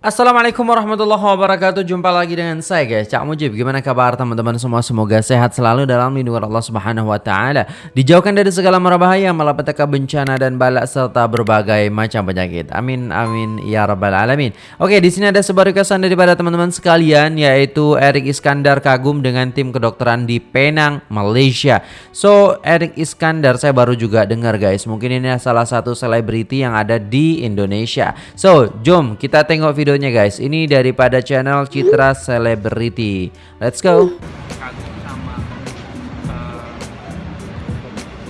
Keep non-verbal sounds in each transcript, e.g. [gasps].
Assalamualaikum warahmatullahi wabarakatuh. Jumpa lagi dengan saya guys. Cak Mujib Gimana kabar teman-teman semua? Semoga sehat selalu dalam lindungan Allah subhanahu wa ta'ala. Dijauhkan dari segala mara bahaya Malapetaka bencana dan balak Serta berbagai macam penyakit. Amin amin ya rabbal alamin. Oke di sini ada sebuah requestan daripada teman-teman sekalian Yaitu Erik Iskandar kagum dengan tim kedokteran di Penang, Malaysia. So Erik Iskandar saya baru juga dengar guys. Mungkin ini salah satu selebriti yang ada di Indonesia. So jom kita tengok video videonya guys. Ini daripada channel Citra Celebrity. Let's go. Kagum sama uh,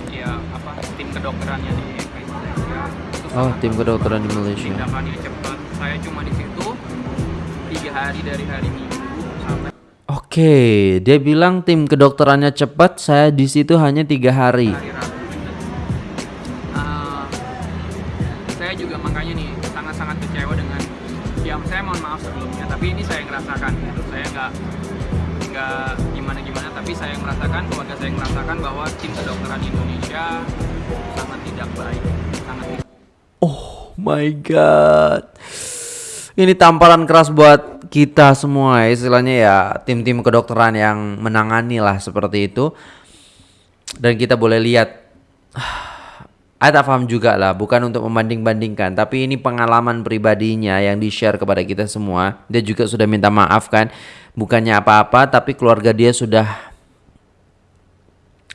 ya apa tim kedokterannya di Malaysia. Oh, tim kedokteran di Malaysia. Tindakannya cepat. Saya cuma di situ tiga hari dari hari Minggu sampai. Oke, dia bilang tim kedokterannya cepat. Saya di situ hanya tiga hari. hari Rabu. Uh, saya juga makanya nih sangat-sangat kecewa dengan ya saya mohon maaf sebelumnya tapi ini saya ngerasakan gitu saya nggak nggak gimana gimana tapi saya merasakan keluarga saya merasakan bahwa tim kedokteran Indonesia sangat tidak baik sangat tidak Oh my god. Ini tamparan keras buat kita semua istilahnya ya tim-tim kedokteran yang menangani lah seperti itu. Dan kita boleh lihat saya tak paham juga lah, bukan untuk membanding-bandingkan, tapi ini pengalaman pribadinya yang di-share kepada kita semua. Dia juga sudah minta maaf kan, bukannya apa-apa, tapi keluarga dia sudah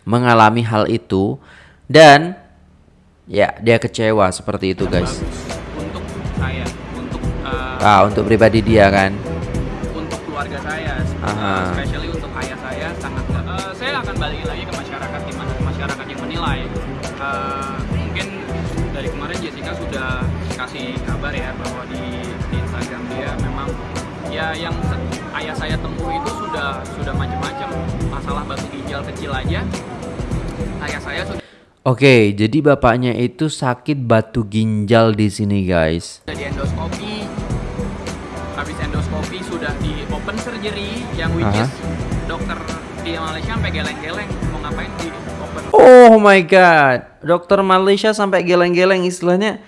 mengalami hal itu dan ya dia kecewa seperti itu guys. untuk saya untuk uh, Ah untuk pribadi dia kan. untuk keluarga saya uh, Aha. especially kabar ya bahwa di, di Instagram dia memang ya yang ayah saya tempuh itu sudah sudah macam-macam masalah batu ginjal kecil aja ayah saya sudah Oke, jadi bapaknya itu sakit batu ginjal di sini guys. di endoskopi habis endoskopi sudah di open surgery yang which Aha. is dokter di Malaysia sampai geleng-geleng mau ngapain di open Oh my god, dokter Malaysia sampai geleng-geleng istilahnya.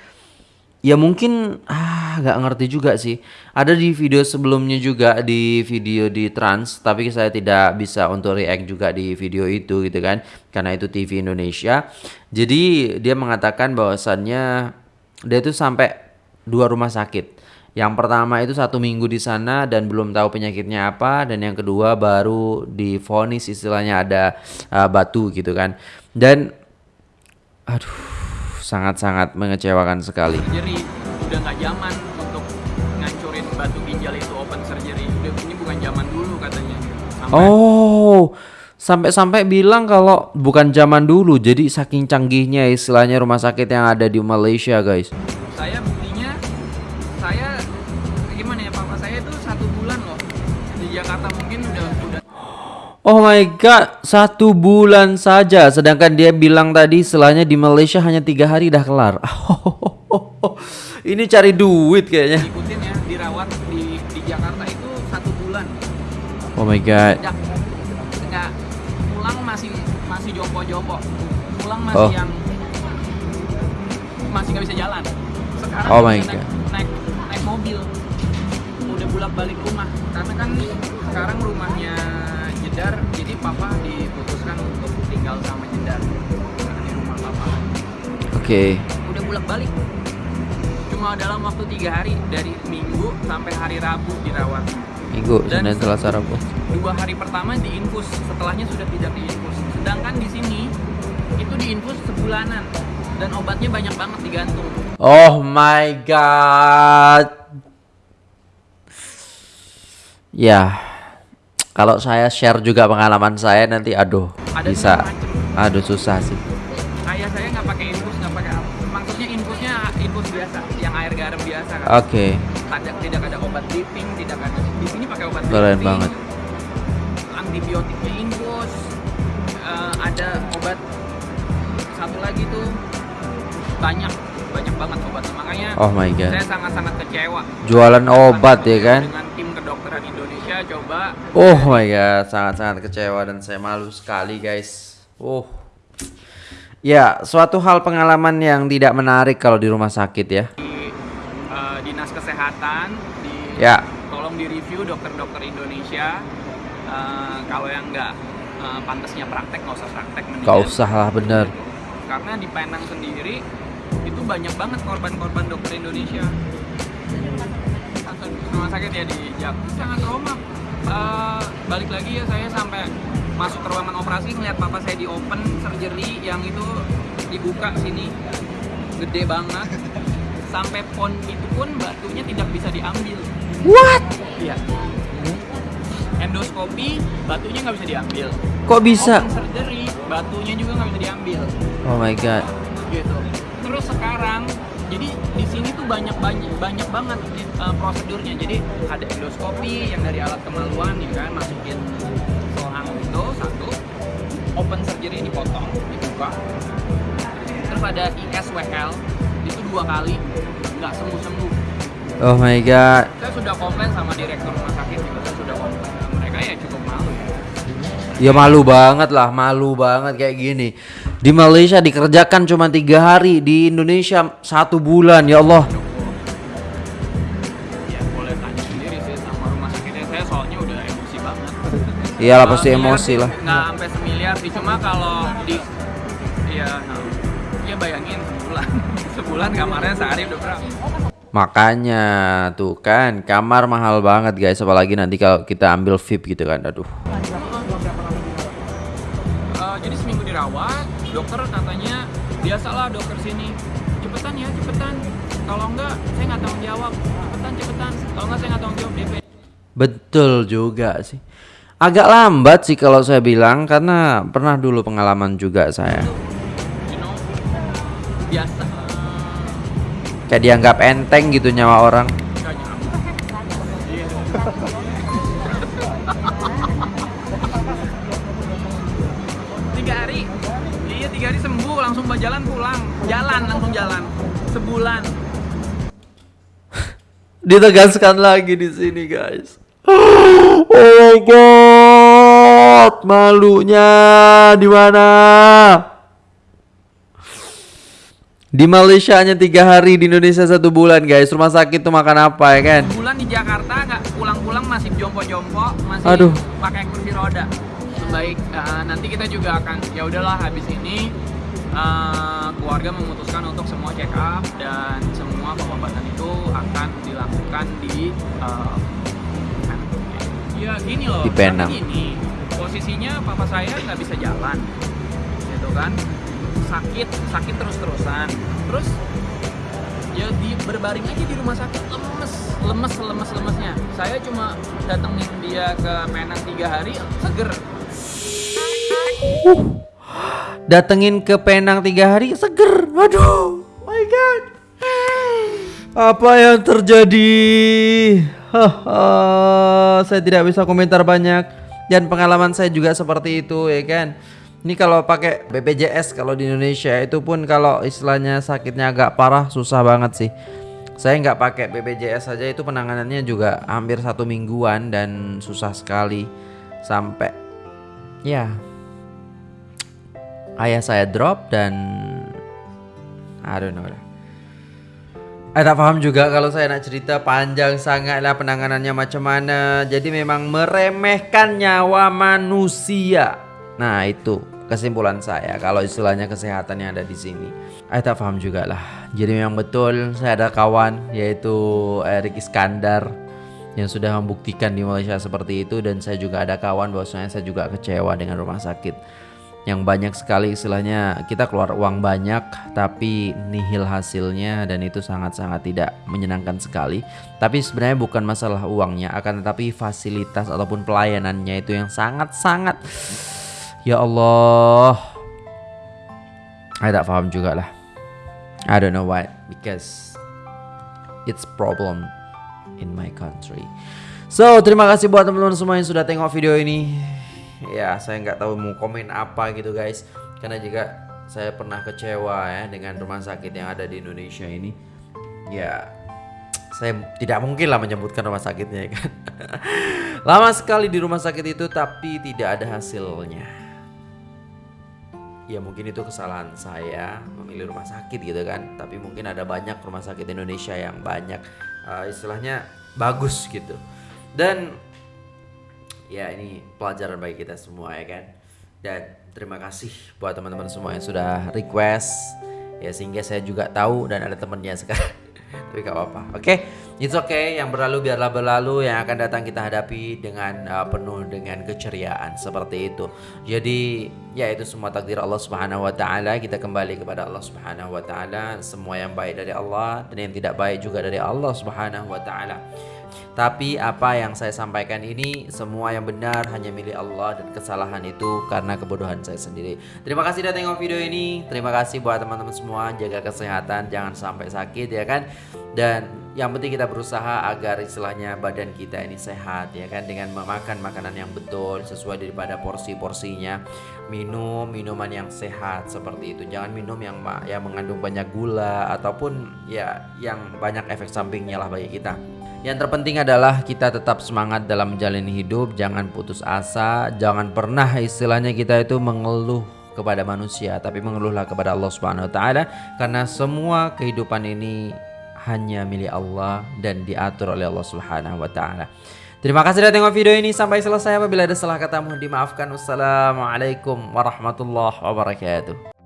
Ya mungkin ah nggak ngerti juga sih. Ada di video sebelumnya juga di video di Trans, tapi saya tidak bisa untuk react juga di video itu gitu kan, karena itu TV Indonesia. Jadi dia mengatakan bahwasannya dia itu sampai dua rumah sakit. Yang pertama itu satu minggu di sana dan belum tahu penyakitnya apa, dan yang kedua baru difonis istilahnya ada uh, batu gitu kan. Dan aduh sangat-sangat mengecewakan sekali. surgery udah nggak zaman untuk ngancurin batu ginjal itu open surgery udah ini bukan zaman dulu katanya sampai Oh, sampai-sampai bilang kalau bukan zaman dulu, jadi saking canggihnya istilahnya rumah sakit yang ada di Malaysia, guys. Oh my god, satu bulan saja. Sedangkan dia bilang tadi istilahnya di Malaysia hanya tiga hari dah kelar. [laughs] Ini cari duit kayaknya. ikutin ya dirawat di di Jakarta itu satu bulan Oh my god. nggak nggak pulang masih masih jompo-jompo pulang masih Oh. yang masih nggak bisa jalan sekarang Oh my naik, God. naik naik mobil udah bolak balik rumah karena kan sekarang rumahnya Jedar jadi papa diputuskan untuk tinggal sama Jedar karena di rumah papa Oke. udah bolak balik cuma dalam waktu tiga hari dari Minggu sampai hari Rabu dirawat Minggu, Dan- Senin, Selasa, Rabu. dua hari pertama diinfus setelahnya sudah tidak diinfus sedangkan di sini itu diinfus sebulanan dan obatnya banyak banget digantung Oh my god. Ya. Kalau saya share juga pengalaman saya nanti aduh Ada bisa aduh susah sih. ayah saya nggak pakai infus nggak pakai apa maksudnya infusnya infus biasa yang air garam biasa kan Oke. ada tidak ada obat dripping tidak ada di sini pakai obat Keren banget. antibiotiknya infus eh, ada obat satu lagi tuh banyak banyak banget obatnya makanya Oh my god. saya sangat-sangat kecewa Jualan obat ya kan? dengan Coba Oh my god, sangat-sangat kecewa dan saya malu sekali guys. Oh. Ya, suatu hal pengalaman yang tidak menarik kalau di rumah sakit ya. di eh, dinas kesehatan di Ya. tolong di review dokter-dokter Indonesia Eh, kalau yang nggak eh, pantasnya praktek nggak usah praktek mendingan Gak usah lah bener. karena di Penang sendiri itu banyak banget korban-korban dokter Indonesia rumah sakit ya di Jam sangat trauma Eh, balik lagi ya saya sampai masuk ke ruangan operasi ngeliat papa saya di open surgery yang itu dibuka sini. Gede banget. Sampai pon itu pun batunya tidak bisa diambil. What? iya. Endoskopi batunya nggak bisa diambil. Kok bisa? open surgery batunya juga nggak bisa diambil. Oh my god. gitu. Terus sekarang di sini tuh banyak banyak banyak banget uh, prosedurnya. Jadi ada endoskopi yang dari alat kemaluan ya kan masukin selang itu satu. Open surgery dipotong dibuka. Terus ada ISWL itu dua kali nggak sembuh sembuh Oh my god. saya sudah komplain sama direktur rumah sakit juga Ya malu banget lah, malu banget kayak gini. Di Malaysia dikerjakan cuma tiga hari, di Indonesia satu bulan. Ya Allah. ya boleh tanya sendiri sih sama rumah sakitnya saya soalnya udah emosi banget Iyalah Nggak pasti emosi lah. nggak sampai semiliar sih cuma kalau di ya ya bayangin sebulan [laughs] sebulan kamarnya sehari udah berapa Makanya tuh kan kamar mahal banget guys, apalagi nanti kalau kita ambil VIP gitu kan. Aduh. Jadi seminggu dirawat dokter katanya biasalah dokter sini. Cepetan ya cepetan. Kalau enggak saya nggak tanggung jawab. Cepetan cepetan. Kalau enggak saya nggak tanggung jawab DP Betul juga sih. Agak lambat sih kalau saya bilang karena pernah dulu pengalaman juga saya. you know biasa. Kayak dianggap enteng gitu nyawa orang. Langsung jalan pulang jalan langsung jalan sebulan [laughs] Ditegaskan lagi di sini guys. [gasps] Oh my god, malunya di mana? Di Malaysia hanya tiga hari, di Indonesia satu bulan guys. Rumah sakit tuh makan apa ya kan? bulan di Jakarta nggak pulang-pulang masih jompo-jompo masih Aduh. pakai kursi roda baik eh, nanti kita juga akan ya udahlah habis ini eh, keluarga memutuskan untuk semua check up dan semua pengobatan itu akan dilakukan di eh, ya gini loh Di Penang. gini posisinya papa saya nggak bisa jalan gitu kan? Sakit sakit terus-terusan. Terus ya di berbaring aja di rumah sakit lemes lemes lemes lemesnya. Saya cuma datengin dia ke Penang tiga hari seger Datengin ke Penang tiga hari, seger. Aduh, my god. Apa yang terjadi? Saya tidak bisa komentar banyak. Dan pengalaman saya juga seperti itu ya kan. Ini kalau pakai BPJS kalau di Indonesia itu pun kalau istilahnya sakitnya agak parah susah banget sih. Saya nggak pakai BPJS saja itu penanganannya juga hampir satu mingguan dan susah sekali sampai ya ayah saya drop dan I don't know lah. Eh tak paham juga kalau saya nak cerita panjang sangat lah penanganannya macam mana. Jadi memang meremehkan nyawa manusia. Nah itu kesimpulan saya kalau istilahnya kesehatan yang ada di sini. Eh tak paham juga lah. Jadi memang betul saya ada kawan yaitu Erik Iskandar yang sudah membuktikan di Malaysia seperti itu dan saya juga ada kawan bahwasanya saya juga kecewa dengan rumah sakit yang banyak sekali istilahnya kita keluar uang banyak tapi nihil hasilnya dan itu sangat-sangat tidak menyenangkan sekali. Tapi sebenarnya bukan masalah uangnya akan tetapi fasilitas ataupun pelayanannya itu yang sangat-sangat. Ya Allah. Saya tak paham juga lah I don't know why. Because it's problem in my country. So terima kasih buat teman-teman semua yang sudah tengok video ini. Ya saya nggak tahu mau komen apa gitu guys, karena juga saya pernah kecewa ya dengan rumah sakit yang ada di Indonesia ini. Ya saya tidak mungkin lah menyebutkan rumah sakitnya ya kan. [laughs] Lama sekali di rumah sakit itu tapi tidak ada hasilnya ya mungkin itu kesalahan saya memilih rumah sakit gitu kan tapi mungkin ada banyak rumah sakit Indonesia yang banyak eh, istilahnya bagus gitu dan ya ini pelajaran bagi kita semua ya kan? Dan terima kasih buat teman-teman semua yang sudah request. Ya sehingga saya juga tahu dan ada temennya sekarang. [laughs] Tapi gak apa-apa oke? Okay? it's okay yang berlalu biarlah berlalu yang akan datang kita hadapi dengan uh, penuh dengan keceriaan seperti itu. Jadi ya itu semua takdir Allah Subhanahu wa taala. Kita kembali kepada Allah Subhanahu wa taala. Semua yang baik dari Allah dan yang tidak baik juga dari Allah Subhanahu wa taala tapi apa yang saya sampaikan ini semua yang benar hanya milik Allah dan kesalahan itu karena kebodohan saya sendiri. Terima kasih sudah tengok video ini. Terima kasih buat teman-teman semua jaga kesehatan jangan sampai sakit ya kan. Dan yang penting kita berusaha agar istilahnya badan kita ini sehat ya kan dengan memakan makanan yang betul sesuai daripada porsi-porsinya. Minum minuman yang sehat seperti itu. Jangan minum yang yang mengandung banyak gula ataupun ya yang banyak efek sampingnya lah bagi kita. Yang terpenting adalah kita tetap semangat dalam menjalani hidup, jangan putus asa, jangan pernah istilahnya kita itu mengeluh kepada manusia, tapi mengeluhlah kepada Allah Subhanahu wa taala karena semua kehidupan ini hanya milik Allah dan diatur oleh Allah Subhanahu wa taala. Terima kasih sudah tengok video ini sampai selesai. Apabila ada salah kata mohon dimaafkan. Wassalamualaikum warahmatullahi wabarakatuh.